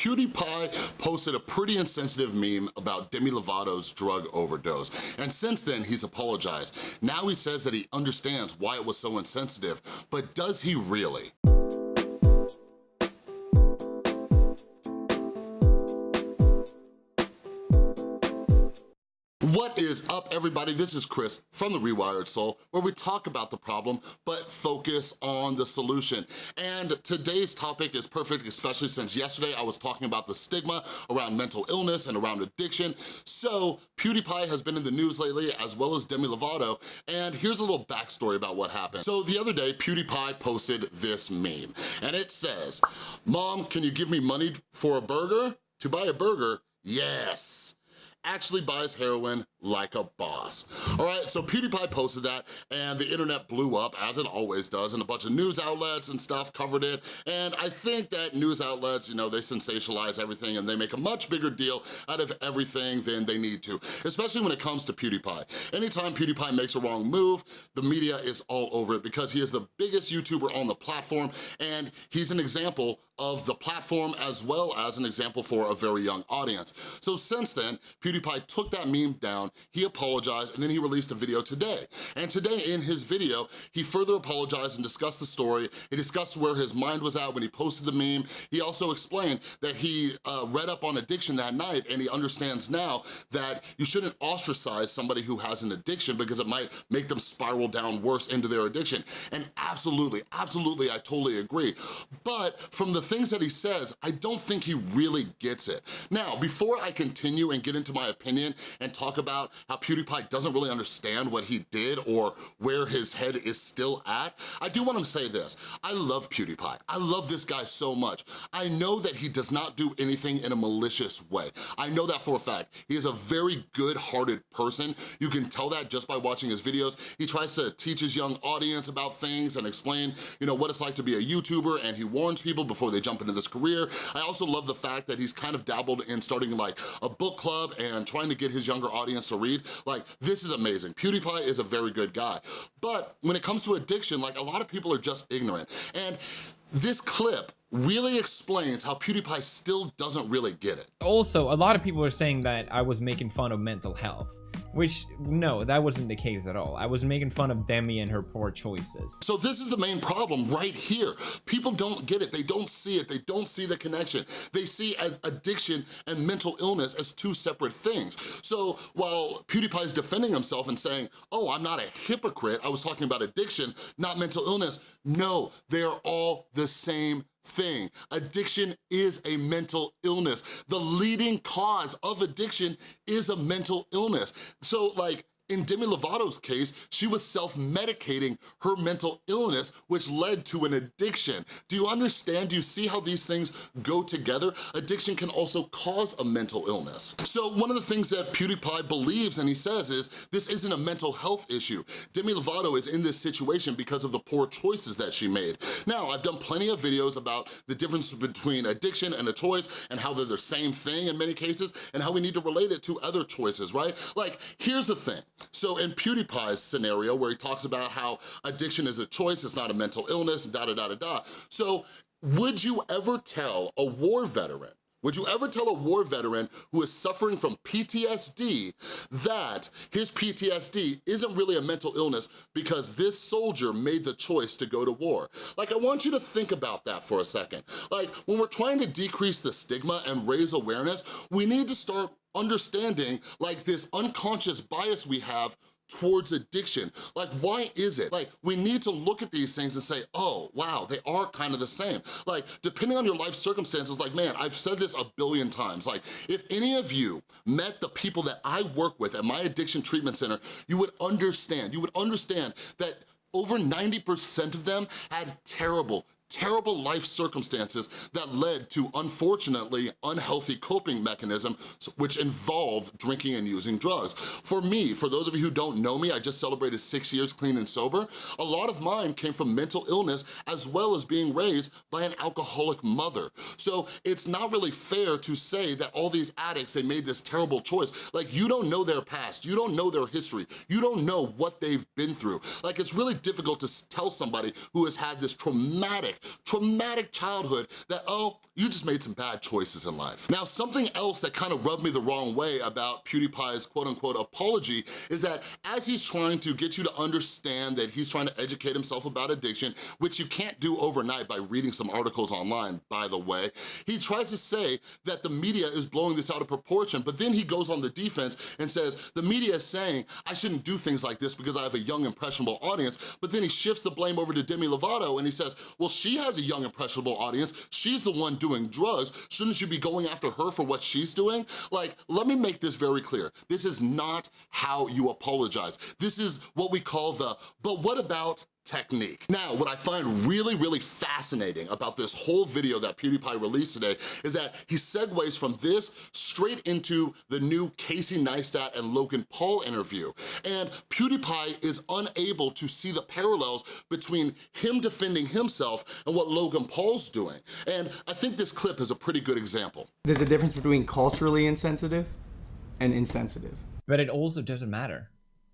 PewDiePie posted a pretty insensitive meme about Demi Lovato's drug overdose, and since then he's apologized. Now he says that he understands why it was so insensitive, but does he really? What is up, everybody? This is Chris from The Rewired Soul, where we talk about the problem, but focus on the solution. And today's topic is perfect, especially since yesterday I was talking about the stigma around mental illness and around addiction. So PewDiePie has been in the news lately, as well as Demi Lovato, and here's a little backstory about what happened. So the other day, PewDiePie posted this meme, and it says, Mom, can you give me money for a burger? To buy a burger? Yes actually buys heroin like a boss. All right, so PewDiePie posted that and the internet blew up, as it always does, and a bunch of news outlets and stuff covered it, and I think that news outlets, you know, they sensationalize everything and they make a much bigger deal out of everything than they need to, especially when it comes to PewDiePie. Anytime PewDiePie makes a wrong move, the media is all over it because he is the biggest YouTuber on the platform and he's an example of the platform as well as an example for a very young audience. So since then, PewDiePie took that meme down, he apologized, and then he released a video today. And today in his video, he further apologized and discussed the story. He discussed where his mind was at when he posted the meme. He also explained that he uh, read up on addiction that night and he understands now that you shouldn't ostracize somebody who has an addiction because it might make them spiral down worse into their addiction. And absolutely, absolutely, I totally agree. But from the things that he says, I don't think he really gets it. Now, before I continue and get into my opinion and talk about how PewDiePie doesn't really understand what he did or where his head is still at, I do want to say this. I love PewDiePie. I love this guy so much. I know that he does not do anything in a malicious way. I know that for a fact. He is a very good-hearted person. You can tell that just by watching his videos. He tries to teach his young audience about things and explain, you know, what it's like to be a YouTuber and he warns people before they jump into this career. I also love the fact that he's kind of dabbled in starting like a book club and trying to get his younger audience to read. Like, this is amazing. PewDiePie is a very good guy. But when it comes to addiction, like a lot of people are just ignorant. And this clip really explains how PewDiePie still doesn't really get it. Also, a lot of people are saying that I was making fun of mental health. Which, no, that wasn't the case at all. I was making fun of Demi and her poor choices. So this is the main problem right here. People don't get it. They don't see it. They don't see the connection. They see as addiction and mental illness as two separate things. So while PewDiePie is defending himself and saying, oh, I'm not a hypocrite, I was talking about addiction, not mental illness. No, they are all the same thing. Addiction is a mental illness. The leading cause of addiction is a mental illness. So like, in Demi Lovato's case, she was self-medicating her mental illness, which led to an addiction. Do you understand? Do you see how these things go together? Addiction can also cause a mental illness. So one of the things that PewDiePie believes and he says is, this isn't a mental health issue. Demi Lovato is in this situation because of the poor choices that she made. Now, I've done plenty of videos about the difference between addiction and a choice and how they're the same thing in many cases and how we need to relate it to other choices, right? Like, here's the thing. So in PewDiePie's scenario where he talks about how addiction is a choice, it's not a mental illness, da da da da da. So would you ever tell a war veteran would you ever tell a war veteran who is suffering from PTSD that his PTSD isn't really a mental illness because this soldier made the choice to go to war? Like, I want you to think about that for a second. Like, when we're trying to decrease the stigma and raise awareness, we need to start understanding like this unconscious bias we have towards addiction. Like, why is it? Like, we need to look at these things and say, oh, wow, they are kind of the same. Like, depending on your life circumstances, like, man, I've said this a billion times. Like, if any of you met the people that I work with at my addiction treatment center, you would understand, you would understand that over 90% of them had terrible, terrible life circumstances that led to, unfortunately, unhealthy coping mechanisms which involve drinking and using drugs. For me, for those of you who don't know me, I just celebrated six years clean and sober. A lot of mine came from mental illness as well as being raised by an alcoholic mother. So it's not really fair to say that all these addicts, they made this terrible choice. Like you don't know their past, you don't know their history, you don't know what they've been through. Like it's really difficult to tell somebody who has had this traumatic traumatic, childhood that, oh, you just made some bad choices in life. Now, something else that kind of rubbed me the wrong way about PewDiePie's quote unquote apology is that as he's trying to get you to understand that he's trying to educate himself about addiction, which you can't do overnight by reading some articles online, by the way, he tries to say that the media is blowing this out of proportion, but then he goes on the defense and says, the media is saying I shouldn't do things like this because I have a young, impressionable audience, but then he shifts the blame over to Demi Lovato and he says, well, she has a young, impressionable audience. She's the one doing drugs. Shouldn't you be going after her for what she's doing? Like, let me make this very clear. This is not how you apologize. This is what we call the, but what about technique. Now, what I find really, really fascinating about this whole video that PewDiePie released today is that he segues from this straight into the new Casey Neistat and Logan Paul interview. And PewDiePie is unable to see the parallels between him defending himself and what Logan Paul's doing. And I think this clip is a pretty good example. There's a difference between culturally insensitive and insensitive. But it also doesn't matter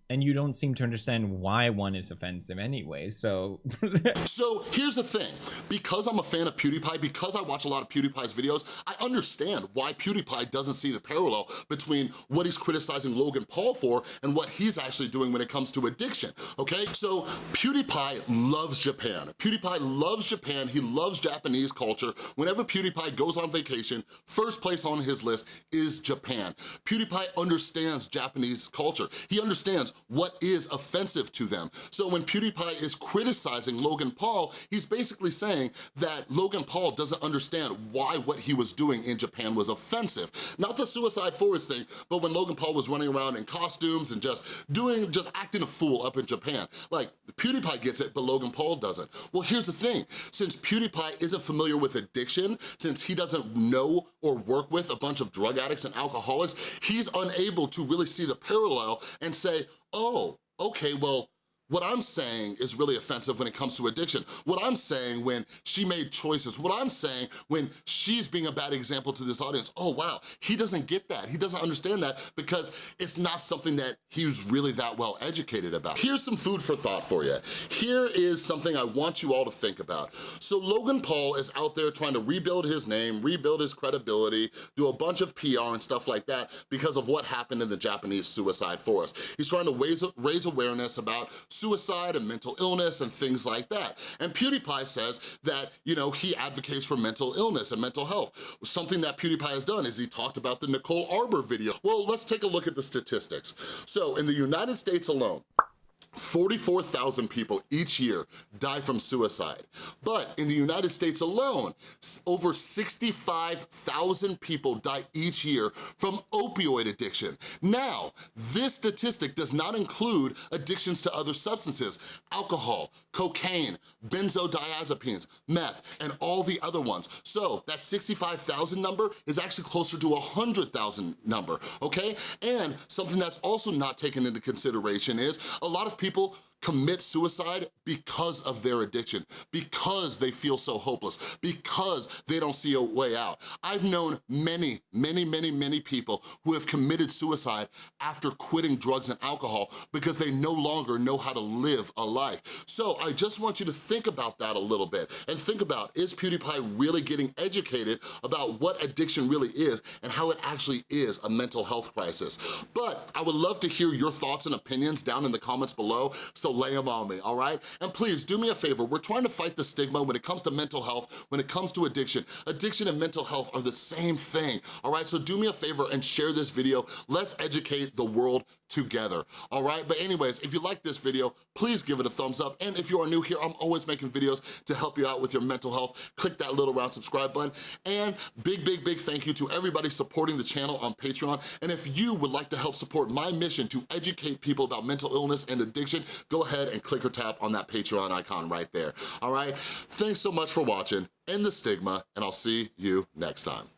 and you don't seem to understand why one is offensive anyway, so... so here's the thing, because I'm a fan of PewDiePie, because I watch a lot of PewDiePie's videos, I understand why PewDiePie doesn't see the parallel between what he's criticizing Logan Paul for and what he's actually doing when it comes to addiction, okay? So PewDiePie loves Japan. PewDiePie loves Japan, he loves Japanese culture. Whenever PewDiePie goes on vacation, first place on his list is Japan. PewDiePie understands Japanese culture. He understands what is offensive to them. So when PewDiePie is criticizing Logan Paul, he's basically saying that Logan Paul doesn't understand why what he was doing in Japan was offensive. Not the Suicide Forest thing, but when Logan Paul was running around in costumes and just doing, just acting a fool up in Japan. Like, PewDiePie gets it, but Logan Paul doesn't. Well, here's the thing. Since PewDiePie isn't familiar with addiction, since he doesn't know or work with a bunch of drug addicts and alcoholics, he's unable to really see the parallel and say, oh, okay, well, what I'm saying is really offensive when it comes to addiction. What I'm saying when she made choices, what I'm saying when she's being a bad example to this audience, oh wow, he doesn't get that. He doesn't understand that because it's not something that he was really that well educated about. Here's some food for thought for you. Here is something I want you all to think about. So Logan Paul is out there trying to rebuild his name, rebuild his credibility, do a bunch of PR and stuff like that because of what happened in the Japanese suicide forest. He's trying to raise, raise awareness about suicide and mental illness and things like that. And PewDiePie says that, you know, he advocates for mental illness and mental health. Something that PewDiePie has done is he talked about the Nicole Arbour video. Well, let's take a look at the statistics. So in the United States alone, 44,000 people each year die from suicide. But in the United States alone, over 65,000 people die each year from opioid addiction. Now, this statistic does not include addictions to other substances, alcohol, cocaine, benzodiazepines, meth, and all the other ones. So that 65,000 number is actually closer to a 100,000 number, okay? And something that's also not taken into consideration is a lot of people people commit suicide because of their addiction, because they feel so hopeless, because they don't see a way out. I've known many, many, many, many people who have committed suicide after quitting drugs and alcohol because they no longer know how to live a life. So I just want you to think about that a little bit and think about, is PewDiePie really getting educated about what addiction really is and how it actually is a mental health crisis? But I would love to hear your thoughts and opinions down in the comments below. So so lay them on me, all right? And please, do me a favor, we're trying to fight the stigma when it comes to mental health, when it comes to addiction. Addiction and mental health are the same thing, all right? So do me a favor and share this video. Let's educate the world together, all right? But anyways, if you like this video, please give it a thumbs up. And if you are new here, I'm always making videos to help you out with your mental health. Click that little round subscribe button. And big, big, big thank you to everybody supporting the channel on Patreon. And if you would like to help support my mission to educate people about mental illness and addiction, go ahead and click or tap on that Patreon icon right there, all right? Thanks so much for watching, end the stigma, and I'll see you next time.